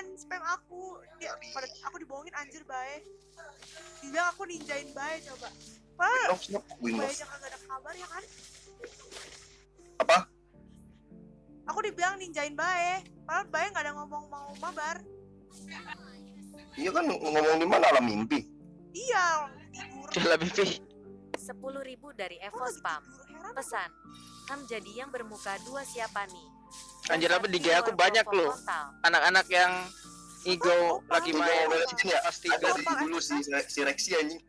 jangan spam aku. Dia, pada aku dibohongin anjir bae. Dibilang aku ninjain bae coba. Off. jangan gak ada kabar ya kan? Apa? Aku dibilang ninjain bae. Padahal bae gak ada ngomong mau mabar. Iya kan ngomong di mana alam mimpi. Iya, tidur. Gila Bibi. 10.000 dari Evo Spam. Pesan. Ham jadi yang bermuka dua siapa nih? Anjir apa di GA aku banyak loh. Anak-anak yang Igo Apa? lagi main. Ya? Pasti Ada di dulu si si Rexy anjing.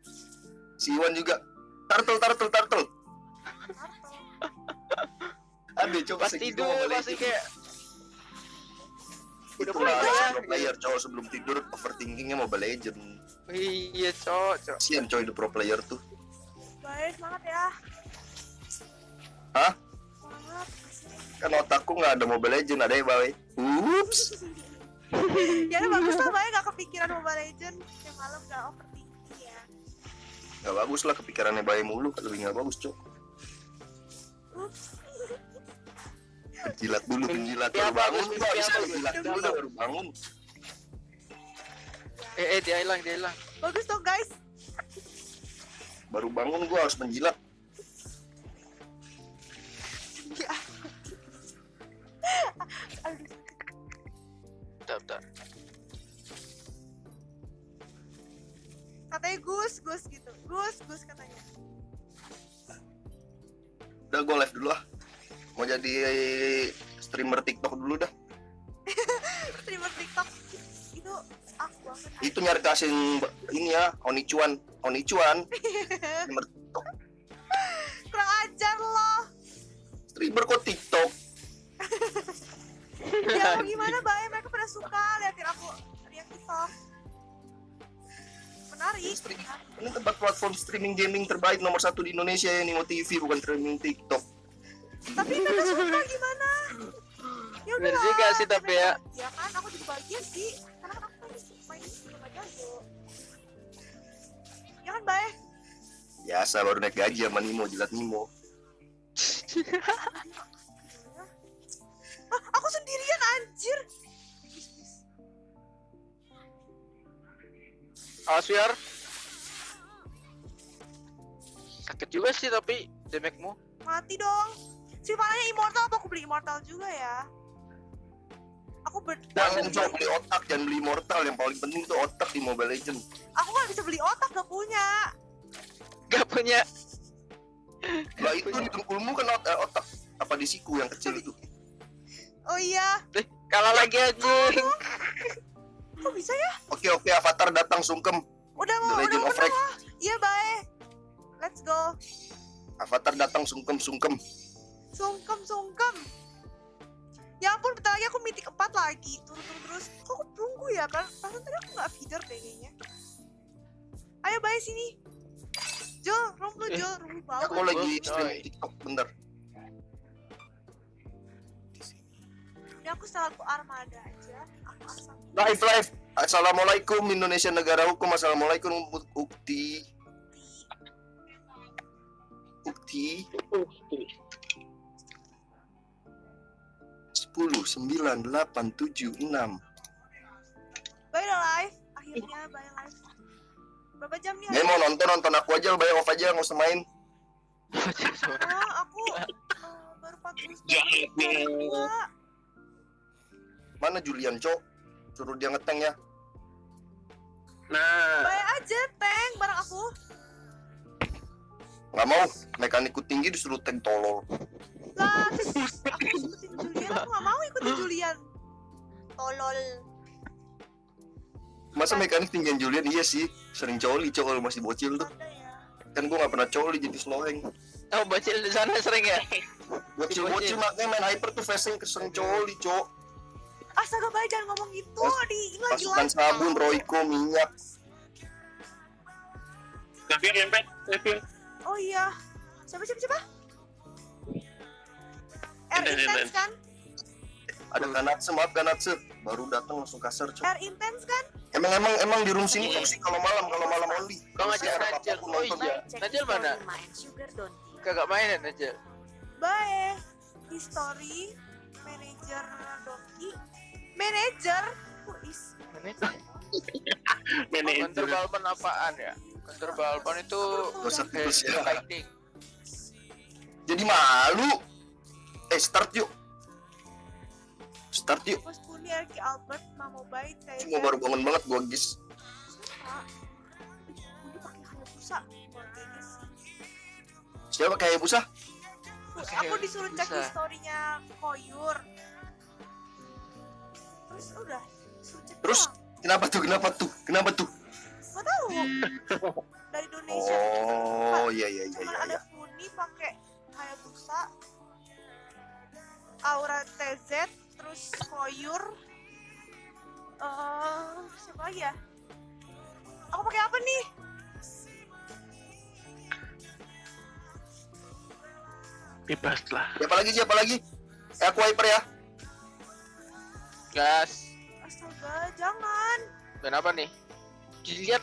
Si Iwan juga. Turtle, turtle, turtle. Ada coba Pas tidur pasti kayak itu udah lah mulai ya. pro player cowok sebelum tidur overthinkingnya Mobile Legend. Iya cok, cok. Sian coy the pro player tuh. Bae, semangat ya. Hah? Semangat. Kan otakku nggak ada Mobile Legend ada ya bawe. Ups. ya udah bagus lah Bae gak kepikiran Mobile Legend. Yang malam gak overthinking ya. Gak bagus lah kepikirannya bayi mulu lebih nggak bagus cok. Penjilat dulu penjilat Ya, baru bangun bagus, gua ya, bisa bagus. penjilat dulu dah baru bangun. Eh, eh dia hilang, dia hilang. Bagus dong guys. Baru bangun gua harus penjilat. Bentar, bentar. Katanya Gus, Gus gitu. Gus, Gus katanya. Udah gua live dulu ah. Mau jadi streamer TikTok dulu dah. Streamer TikTok itu aku banget. Itu nyari kasih ini ya, Onichuan, Onichuan. streamer TikTok. Kurang ajar loh. Streamer kok TikTok? Ya mau gimana Bae? Mereka pada suka liatin aku riak TikTok. Menarik. Ini tempat platform streaming gaming terbaik nomor satu di Indonesia ya Nimo TV bukan streaming TikTok. Tapi mereka suka gimana? Ya udah. juga sih, tapi ya. Ya kan aku juga bagian sih. Karena kan aku main sama jago. Ya kan Bae? Biasa baru naik gaji sama Nimo jilat Nimo. Ah, aku sendirian anjir. Awas Wiar. Sakit juga sih tapi damage-mu. Mati dong. Si Vananya immortal apa aku beli immortal juga ya? Aku ber Jangan coba beli otak, jangan beli mortal. Yang paling penting tuh otak di Mobile Legend. aku nggak bisa beli otak gak punya. Gak punya. Lah itu di dengkulmu kan ot- eh, otak apa di siku yang kecil itu. Oh iya, Eh, kalah lagi anjing. Kok bisa ya? Oke oke Avatar datang sungkem. Udah mau, udah Legend mau, of mau. Iya baik. Let's go. Avatar datang sungkem sungkem. Sungkem, sungkem. Ya ampun, bentar lagi aku mitik 4 lagi. Turun-turun terus. Kok aku tunggu ya? Kan perasaan tadi aku nggak feeder deh kayaknya. Ayo baik sini. Jol, room lu Eh, Jol, room lu bawah. Aku lagi stream TikTok bentar. Aku setelah aku armada aja. Aku asal. Live live. Assalamualaikum Indonesia negara hukum. Assalamualaikum Ukti. Ukti. 10 9 8 7 6 Baik udah live. Akhirnya baik live. Berapa jam nih? Dia mau nonton nonton aku aja bayar off aja nggak usah main Ah, aku eh, baru 40 menit. Mana Julian cok? Suruh dia ngeteng ya. Nah, Baik aja, tank bareng aku. nggak mau. Mekanikku tinggi disuruh tank tolol. Lah, aku ikutin Julian, aku gak mau ikutin Julian. Tolol. Masa mekanik tinggian Julian? Iya sih. Sering coli cok kalau masih bocil tuh. Ya. Kan gua nggak pernah coli jadi slowing oh bocil di sana sering ya? Bocil-bocil makanya main hyper tuh facing keseng coli cok Astaga, baik jangan ngomong gitu. Pas- Di ini lagi Pasukan live. sabun. Royco, minyak Kevin Rempet, Kevin. Oh iya. Siapa siapa siapa? R Intense, kan? Ada Kanatsu, maaf Kanatsu Baru datang langsung kasar cok R intense kan? Emang emang emang di room sini toksik kalau malam kalau malam only Kau ngajak Najel. Oh nonton. iya. Baik, cek Najel mana? history main. Kagak mainin aja. Baik. History manager Donkey. Manager? Manager. Counter Balkan apaan ya? Counter Balkan itu terus ya. fighting. Jadi malu. Eh start yuk. Start yuk. Albert, Mamo Bay, Cuma baru bangun banget gua sih. Siapa kayak busa? Aku disuruh cek historinya Koyur. Terus udah, disuruh cek Terus? doang. Kenapa tuh? Kenapa tuh? Kenapa tuh? Nggak tahu. Dari Indonesia. Oh iya iya iya Cuman iya. ada iya. Funi pakai Hayabusa, Aura TZ, terus Koyur, eh siapa lagi ya? Aku pakai apa nih? Bebas lah. Siapa lagi? Siapa lagi? Eh, aku wiper ya. Gas. Astaga, jangan. Kenapa nih? Jilian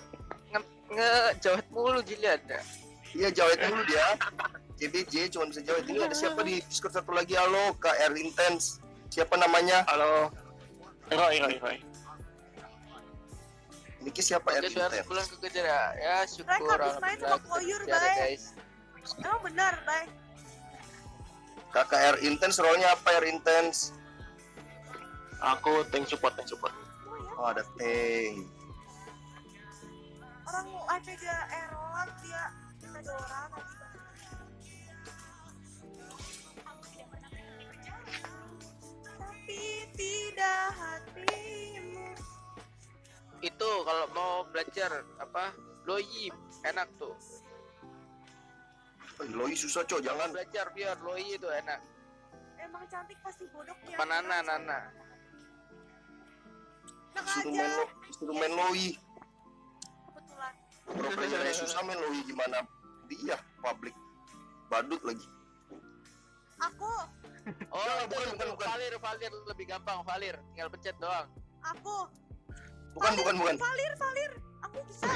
nge, nge jawet mulu Jilian ya. Iya jawet dulu dia. JBJ cuma bisa jawet. Ini ada siapa di Discord satu lagi? Halo, KR Intense. Siapa namanya? Halo. Roy, Roy, Roy. Niki siapa R Dia harus pulang ke kerja ya. Ya syukur Mereka habis main sama kita Koyur, guys. Emang benar, Bay. KKR Intense, role-nya apa R Intense? Aku tank support, tank support. Oh ada tank. orang ada dia error, dia ada orang. Tapi tidak hatimu. Itu kalau mau belajar apa? Loyi enak tuh. Oh, Loi susah cok, jangan. Belajar biar Loyi itu enak. Emang cantik pasti bodoh ya. Nana Nana? Enak aja. main, lo- disuruh main Loi. Kebetulan. Pro playernya susah main Loi gimana? Dia public. Badut lagi. Aku, Oh, itu bukan, bukan, bukan. Valir, Valir lebih gampang, Valir. Tinggal pencet doang. aku. Bukan, bukan, bukan. Valir, Valir. Aku bisa.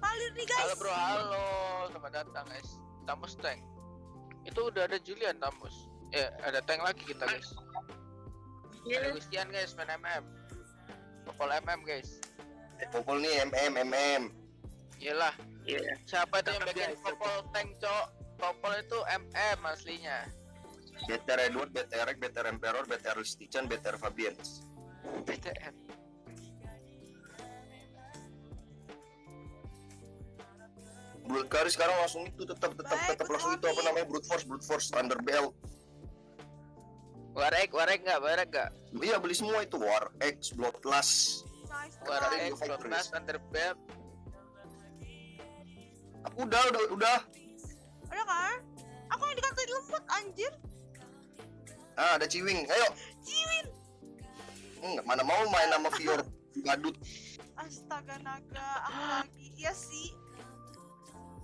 Valir nih guys. Halo bro, halo. Selamat datang guys. Tamus tank. Itu udah ada Julian Tamus. Eh, ada tank lagi kita guys. Ada Gustian guys, main MM. Popol MM guys. Eh, Popol nih MM, MM. Iyalah, Iya. siapa itu yang bikin Popol tank, Cok? Popol itu MM aslinya. BTR Edward, BTR Rek, BTR Emperor, BTR Listichan, BTR Fabians. BTM. Brute Kari sekarang langsung itu tetap tetap tetap langsung itu apa namanya Brute Force Brute Force Thunderbelt Warek, warek nggak, warek nggak? iya beli semua itu War X Bloodlust Nice. Warek, Kemarin Bloodlust, Thunderbelt. aku udah udah udah Ada kan? Aku yang dikatain lembut anjir. ah ada Ciwing ayo Ciwin. Enggak, mana mau main sama Fior Badut Astaga naga, aku lagi. Iya sih.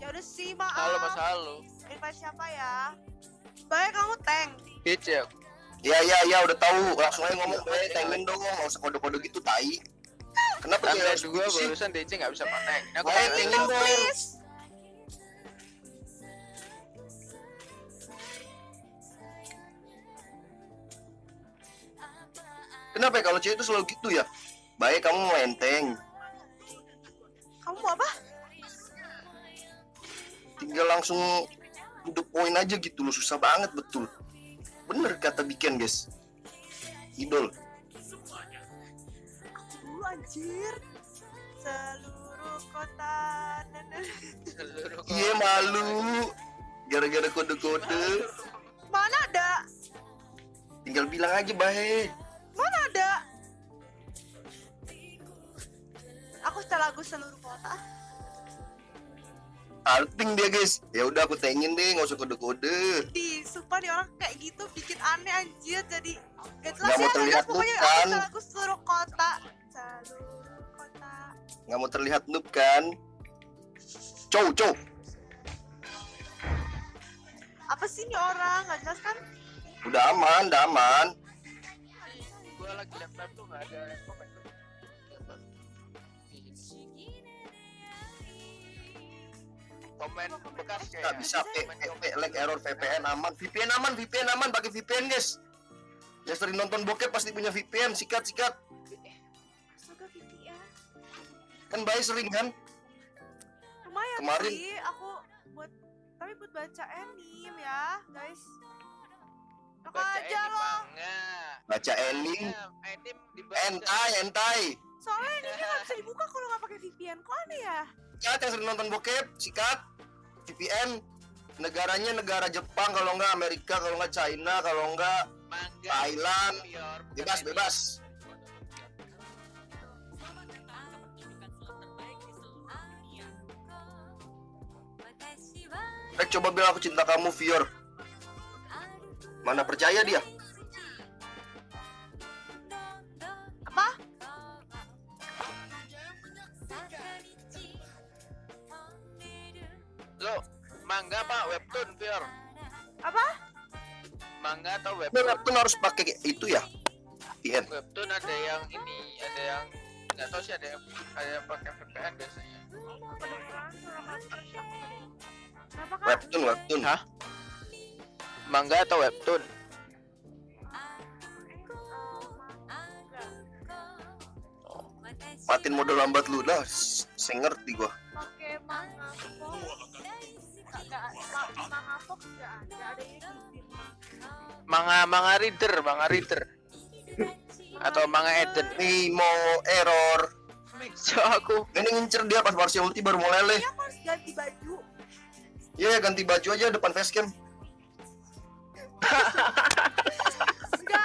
Ya udah sih, maaf. Halo Mas Halo. Invite siapa ya? Baik kamu tank. Kecil. Iya iya iya udah tahu. Langsung aja ngomong bae tengin dong nggak usah kode-kode gitu tai. Kenapa dia harus dua gitu sih? barusan DC nggak bisa pakai. Ini aku Baik, tengin Dong, kenapa ya kalau cewek itu selalu gitu ya? Baik kamu main tank Kamu mau apa? tinggal langsung hidup poin aja gitu loh susah banget betul bener kata bikin guys idol Dulu anjir. Seluruh kota. Seluruh iya malu gara-gara kode-kode Mana ada? tinggal bilang aja baik Mana ada? Aku setel lagu seluruh kota. Alting dia guys ya udah aku tengin deh nggak usah kode-kode Di sumpah nih orang kayak gitu bikin aneh anjir jadi gak jelas Nggak mau ya terlihat terlihat pokoknya bukan. aku seluruh kota. Seluruh kota. nggak mau terlihat noob kan cow cow Apa sih nih orang? Gak jelas kan? udah aman udah aman Gua lagi laptop tuh nggak ada komen. Komen bekas kayak. nggak bisa P, P, P, lag error VPN aman VPN aman VPN aman pakai VPN guys Yang sering nonton bokep pasti punya VPN, sikat sikat. Astaga VPN. Kan bayi sering kan? Lumayan Kemarin- sih aku buat tapi buat baca anime ya, guys. Enak Baca aja manga. Baca anime, Ya, anime entai, entai. Soalnya anime nggak bisa dibuka kalau nggak pakai VPN. Kok aneh ya? Sikat yang sering nonton bokep, sikat. VPN. Negaranya negara Jepang, kalau nggak Amerika, kalau nggak China, kalau nggak. Thailand. Bebas, bebas. Rek coba bilang aku cinta kamu, Fior. Mana percaya dia? Manga apa webtoon Pior? Apa? Manga atau webtoon? webtoon harus pakai itu ya? VPN. Webtoon ada yang ini, ada yang nggak tahu sih ada yang ada yang pakai VPN biasanya. Webtoon, webtoon. Hah? Manga atau webtoon? Matiin modal lambat lu lah. Saya ngerti gua. Manga. Manga reader, manga reader. Atau manga Eden. Mau error. So aku Ini ngincer dia pas Marcia ulti baru mau leleh. Ini aku harus ganti baju. Iya ya ganti baju aja depan facecam. Enggak.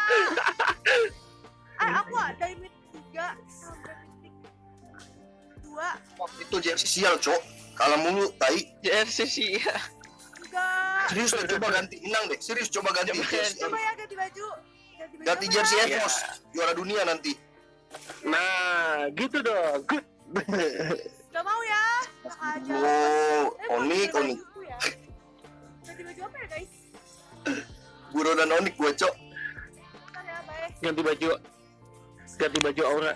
Ah, aku ada limit 3 sampai titik 2. Itu jersey sial, Cok. Kalah mulu, tai. ya. Enggak. Serius deh, coba ganti inang deh. Serius coba ganti Coba jersey. Coba ya ganti baju. Ganti baju. Ganti jersey. Evos. Juara dunia nanti. Nah, gitu dong. Good. Gak mau ya. Aja. Oh, Eh, mau Onik, ganti Onik. ya. Ganti baju apa ya guys? Guro dan Onik gue, Cok. Ya, bye. Ganti baju. Ganti baju aura.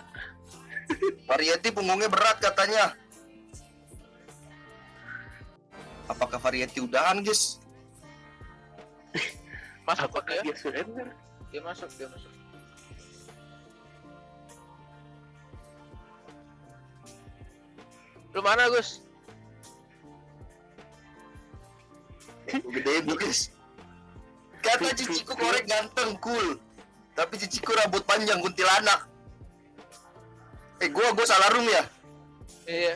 Variety punggungnya berat katanya. Apakah Variety udahan, guys? Masuk kok Apakah dia? dia surrender? Dia masuk, dia masuk. Lu mana Gus? Gede guys. Kata ciciku korek ganteng, cool. Tapi ciciku rambut panjang kuntilanak. Eh, gua gua salah room ya? Iya.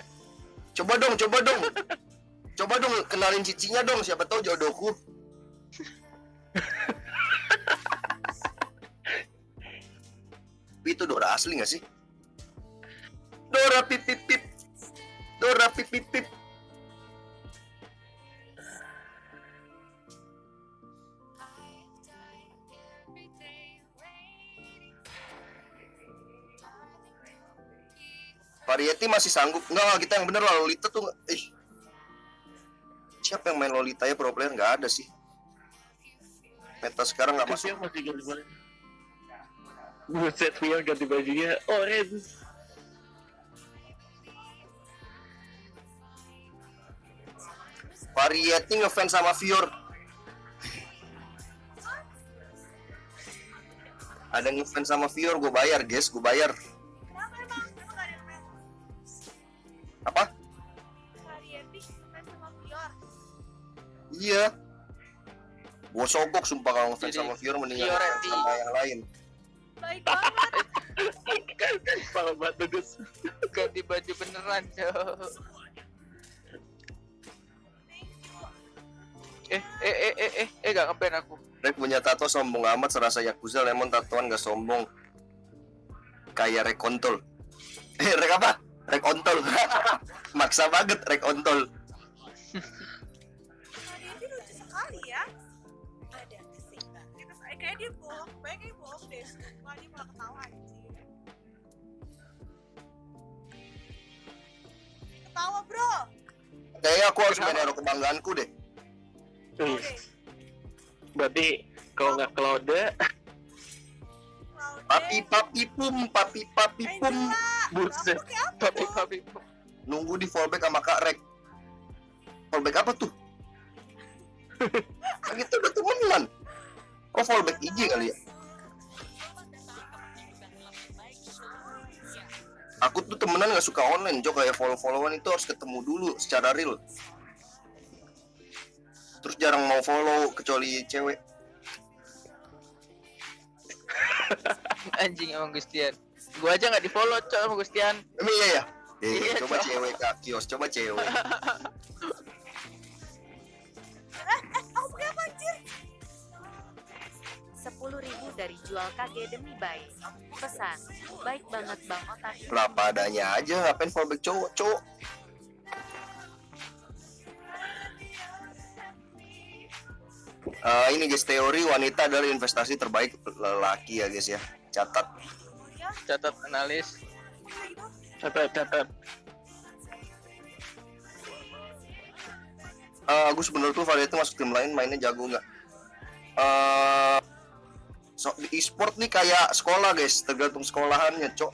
Coba dong, coba dong. Coba dong kenalin cicinya dong, siapa tahu jodohku. Itu Dora asli gak sih? Dora pip pip pip. Dora pip pip pip. Variety masih sanggup. Enggak, enggak, kita yang bener lah Lolita tuh. Ih. Siapa yang main Lolita ya pro player nggak ada sih. Meta sekarang nggak Terus masuk. masih. Buset, Fior ganti bajunya orange. Variety ngefans sama Fior. Ada ngefans sama Fior, gue bayar guys, gue bayar. Apa? Iya. Gue sogok sumpah kalau ngefans sama Fior mendingan sama yang lain. Baik banget. Parah banget tuh, Gus. Ganti baju beneran, Cok. Eh, eh, eh, eh, eh, eh, gak ngeban aku. Rek punya tato sombong amat serasa Yakuza lemon tatoan gak sombong. Kayak rek kontol. Eh, rek apa? Rek ontol. Maksa banget rek dia malah ketawa anjir. Ketawa bro. Kayaknya aku harus main hero kebanggaanku deh. Wih, Oke. Berarti kalau nggak Claude, Laude. Papi papi pum, papi papi pum. Buset. Papi, papi, Nunggu di fallback sama Kak Rek. Fallback apa tuh? kan kita udah temenan. Oh fallback IG kali ya? Aku tuh temenan nggak suka online Jo kayak follow followan itu harus ketemu dulu secara real terus jarang mau follow kecuali cewek Anjing emang Gustian. Gua aja nggak di follow cok sama Gustian. emang iya ya eh, Iya, coba Jo. cewek kak kios coba cewek 10.000 dari jual KG demi baik. Pesan, baik banget Bang Otak. kenapa adanya aja ngapain fallback cowok cowok Eh, ini guys teori wanita adalah investasi terbaik lelaki ya guys ya catat Catat analis. Catat, catat. Eh, Agus menurut tuh Valia itu masuk tim lain mainnya jago nggak? Eh, so, di e-sport nih kayak sekolah guys, tergantung sekolahannya, cok.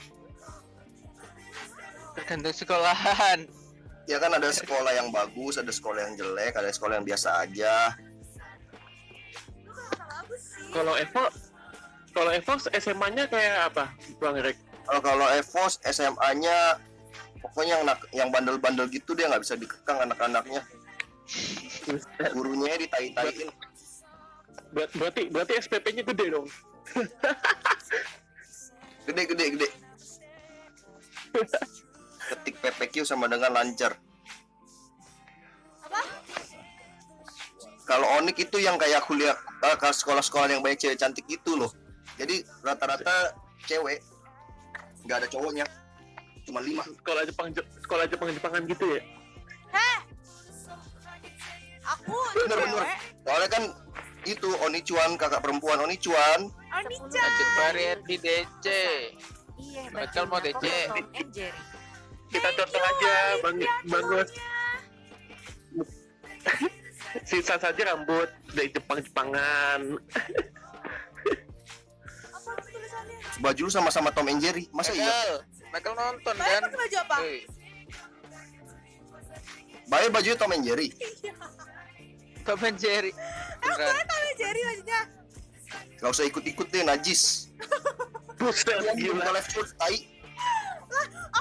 Tergantung sekolahan. Ya kan ada sekolah yang bagus, ada sekolah yang jelek, ada sekolah yang biasa aja. Kalau Evo, kalau Evo SMA-nya kayak apa, Bang Rek? Kalau kalau Evos SMA-nya pokoknya yang nak- yang bandel-bandel gitu dia nggak bisa dikekang anak-anaknya. Gurunya ditai-taiin. Ber- berarti berarti SPP-nya gede dong. Gede gede gede. Ketik PPQ sama dengan lancar. Apa? Kalau Onik itu yang kayak kuliah eh, ke sekolah-sekolah yang banyak cewek cantik itu loh. Jadi rata-rata cewek nggak ada cowoknya. Cuma lima. Sekolah Jepang sekolah Jepang Jepangan gitu ya. Aku Bener, bener. Soalnya kan itu Onichuan kakak perempuan Onichuan Anica. Lanjut variety DC. Iya, Michael mau DC. Tom and Jerry. Kita you, aja, Bang Bang Gus. cowoknya. Sisa saja rambut dari Jepang Jepangan. Apa itu tulisannya? baju lu sama-sama Tom and Jerry. Masa iya? Michael, nonton kan? pakai baju apa? Bayar bajunya Tom and Jerry. Iya. Tom and Jerry. Emang Beneran. gue tahu ya Jerry bajunya. Gak usah ikut-ikut deh najis. Buset, gila. buka left foot tai.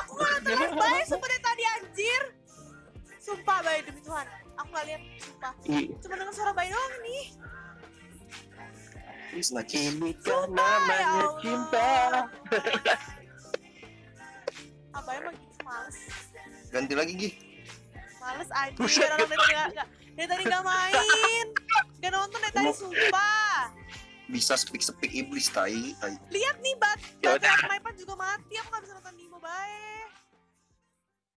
Aku gak nonton live bayi sumpah dari tadi anjir. Sumpah bayi demi Tuhan. Aku gak lihat sumpah. Ih, Cuma dengar suara bayi doang nih. Ini kan ya namanya cinta. Apa emang gitu males. Ganti lagi Gih. Males anjir Buset, orang dari tadi gak, gak- dari tadi gak main. Gak nonton dari tadi sumpah. Bisa speak-speak iblis tai. tai. Lihat nih bat. Ya udah. aku iPad juga mati. Aku gak bisa nonton Nemo, Bat.